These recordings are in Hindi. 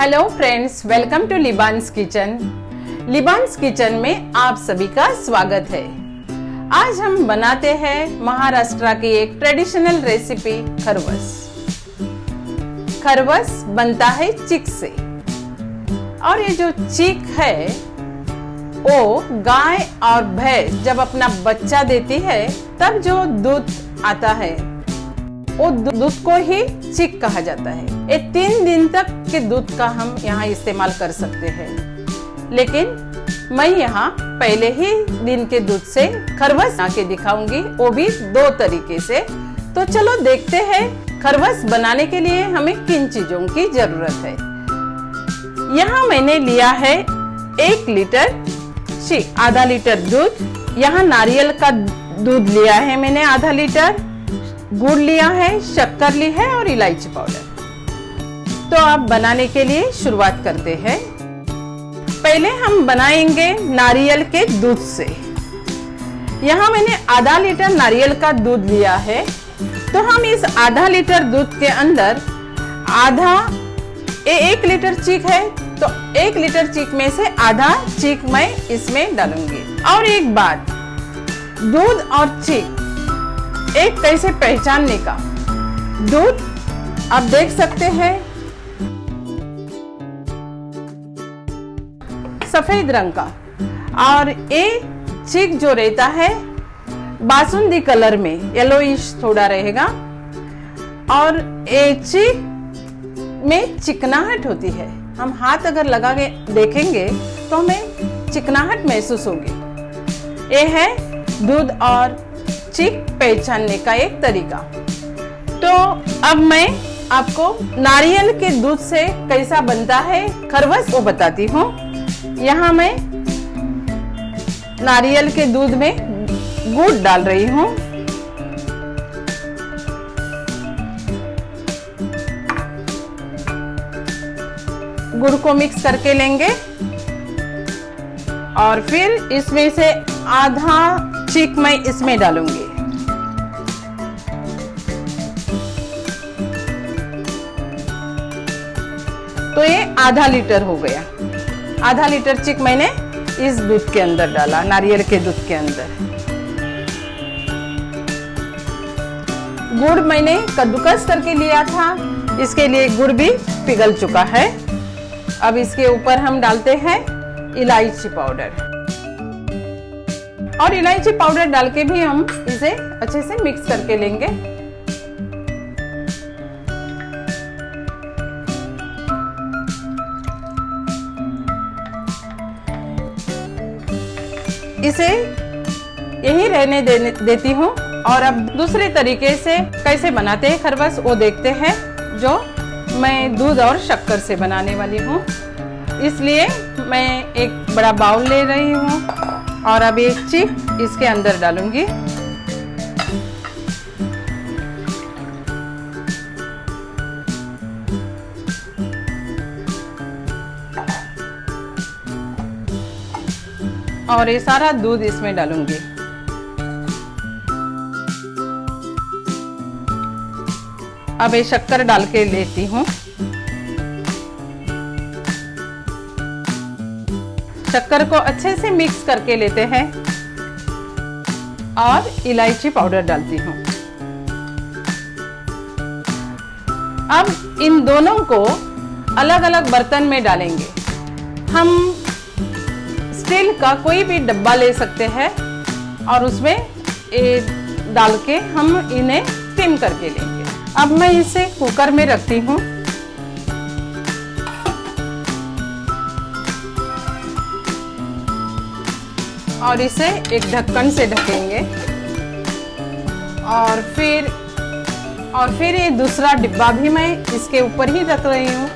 हेलो फ्रेंड्स वेलकम टू लिबान्स किचन लिबान्स किचन में आप सभी का स्वागत है। आज हम बनाते हैं महाराष्ट्र की एक ट्रेडिशनल रेसिपी खरवस। खरवस बनता है चिक से। और ये जो चिक है, वो गाय और भैंस जब अपना बच्चा देती है, तब जो दूध आता है। वो दूध को ही चिक कहा जाता है। ये तीन दिन तक के दूध का हम यहाँ इस्तेमाल कर सकते हैं। लेकिन मैं यहाँ पहले ही दिन के दूध से खरवस के दिखाऊँगी, वो भी दो तरीके से। तो चलो देखते हैं खरवस बनाने के लिए हमें किन चीज़ों की ज़रूरत है। यहाँ मैंने लिया है एक लीटर आधा लीटर दूध। यहाँ नारियल का दूध लिया है मैंने आधा लीटर। गुड़ लिया है शक्कर ली है और इलायची पाउडर। तो आप बनाने के लिए शुरुआत करते हैं। पहले हम बनाएँगे नारियल के दूध से। यहाँ मैंने आधा लीटर नारियल का दूध लिया है। तो हम इस आधा लीटर दूध के अंदर आधा ए, एक लीटर चीक है तो एक लीटर चीक में से आधा चीक मैं इसमें डालूँगी। और एक बात दूध और चीक एक कैसे पहचानने का। दूध आप देख सकते हैं। सफ़ेद रंग का। और ये चिक जो रहता है, बासुंदी कलर में येलोइश थोड़ा रहेगा। और ये चीक में चिकनाहट होती है। हम हाथ अगर लगा के देखेंगे तो हमें चिकनाहट महसूस होगी। ये है दूध और चिक पहचानने का एक तरीका। तो अब मैं आपको नारियल के दूध से कैसा बनता है खरवस वो बताती हूँ। यहाँ मैं नारियल के दूध में गुड़ डाल रही हूँ। गुड़ को मिक्स करके लेंगे। और फिर इसमें से आधा चीक मैं इसमें डालूँगी। तो ये आधा लीटर हो गया। आधा लीटर चिक मैंने इस दूध के अंदर डाला, नारियल के दूध के अंदर। गुड़ मैंने कद्दूकस करके लिया था, इसके लिए गुड़ भी पिघल चुका है। अब इसके ऊपर हम डालते हैं इलायची पाउडर। और इलायची पाउडर डाल के भी हम इसे अच्छे से मिक्स करके लेंगे। इसे यही रहने देने, देती हूँ। और अब दूसरे तरीके से कैसे बनाते हैं खरबस, वो देखते हैं, जो मैं दूध और शक्कर से बनाने वाली हूँ। इसलिए मैं एक बड़ा बाउल ले रही हूँ और अब एक चिप इसके अंदर डालूँगी। और ये सारा दूध इसमें डालूँगी। अब ये शक्कर डाल के लेती हूँ। शक्कर को अच्छे से मिक्स करके लेते हैं और इलायची पाउडर डालती हूँ। अब इन दोनों को अलग अलग बर्तन में डालेंगे। हम स्टील का कोई भी डब्बा ले सकते हैं और उसमें डाल के हम इन्हें स्टीम करके लेंगे। अब मैं इसे कुकर में रखती हूँ। और इसे एक ढक्कन से ढकेंगे। और फिर और फिर ये दूसरा डिब्बा भी मैं इसके ऊपर ही रख रही हूँ।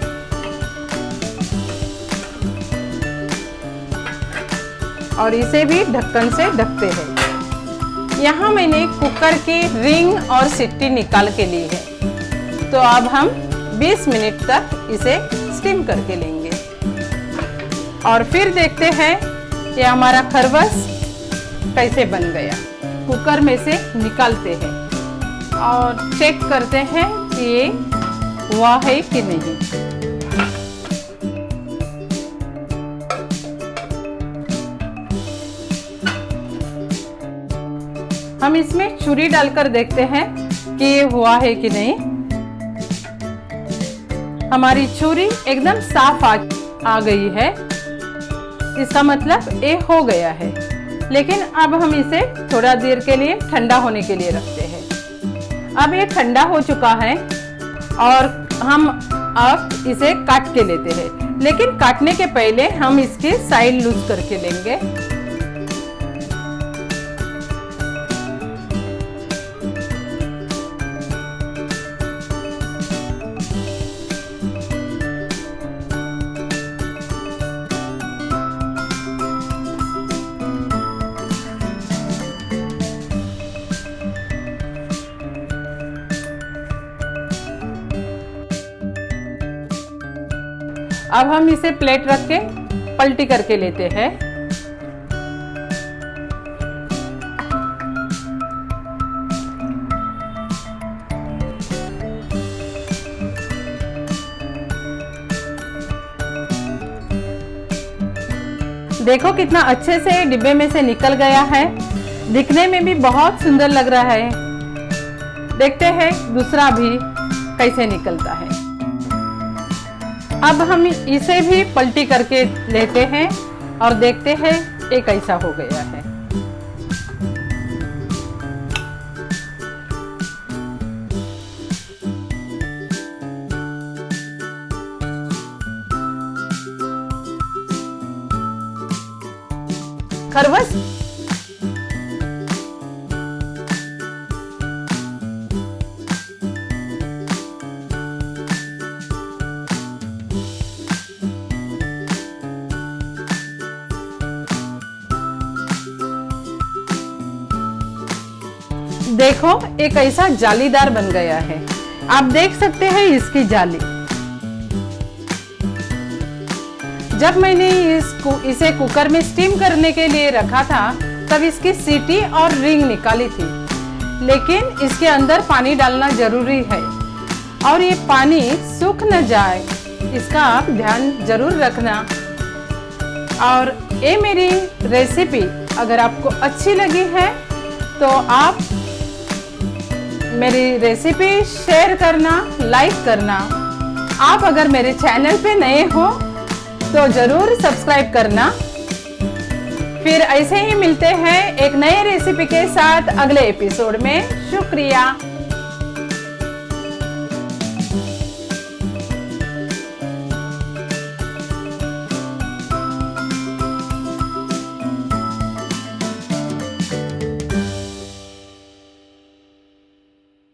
और इसे भी ढक्कन से ढकते हैं। यहाँ मैंने कुकर की रिंग और सिट्टी निकाल के ली है। तो अब हम 20 मिनट तक इसे स्टीम करके लेंगे। और फिर देखते हैं कि हमारा खरबस कैसे बन गया। कुकर में से निकालते हैं और चेक करते हैं कि ये हुआ है कि नहीं। हम इसमें छुरी डालकर देखते हैं कि ये हुआ है कि नहीं। हमारी छुरी एकदम साफ़ आ, आ गई है। इसका मतलब ये हो गया है। लेकिन अब हम इसे थोड़ा देर के लिए ठंडा होने के लिए रखते हैं। अब ये ठंडा हो चुका है और हम अब इसे काट के लेते हैं। लेकिन काटने के पहले हम इसके साइड लूज करके लेंगे। अब हम इसे प्लेट रख के पलटी करके लेते हैं। देखो कितना अच्छे से डिब्बे में से निकल गया है। दिखने में भी बहुत सुंदर लग रहा है। देखते हैं दूसरा भी कैसे निकलता है। अब हम इसे भी पलटी करके लेते हैं और देखते हैं ये कैसा हो गया है। खरवस देखो, एक ऐसा जालीदार बन गया है। आप देख सकते हैं इसकी जाली। जब मैंने इसको इसे कुकर में स्टीम करने के लिए रखा था, तब इसकी सीटी और रिंग निकाली थी। लेकिन इसके अंदर पानी डालना ज़रूरी है और ये पानी सूख न जाए। इसका आप ध्यान ज़रूर रखना। और ये मेरी रेसिपी अगर आपको अच्छी लगी है तो आप मेरी रेसिपी शेयर करना लाइक करना। आप अगर मेरे चैनल पे नए हो तो ज़रूर सब्सक्राइब करना। फिर ऐसे ही मिलते हैं एक नए रेसिपी के साथ अगले एपिसोड में। शुक्रिया।